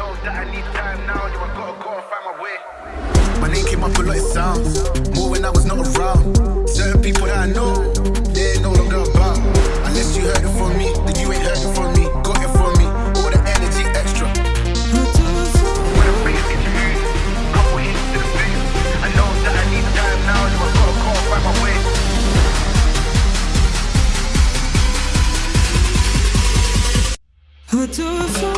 know that I need time now. You've gotta go and find my way. My name came up a lot, of sounds more when I was not around. Certain people that I know, they ain't no longer about. Unless you heard it from me, then you ain't heard it from me. Got it from me, all the energy extra. to a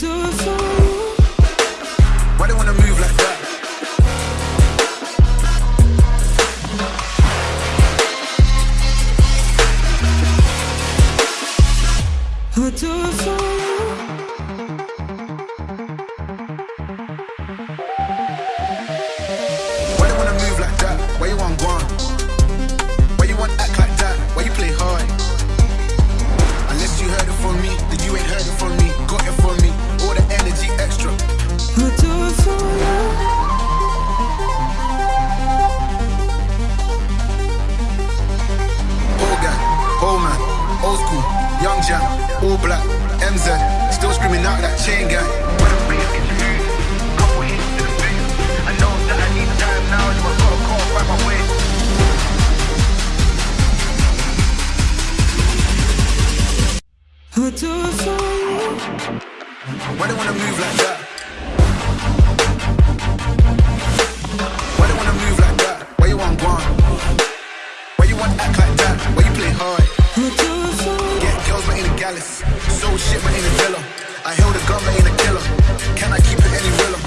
Do I they wanna move like that? What do I find? Why they wanna move like that? jealous. So shit, but ain't a dealer. I held a gun, but ain't a killer. Can I keep it any realer?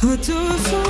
Who do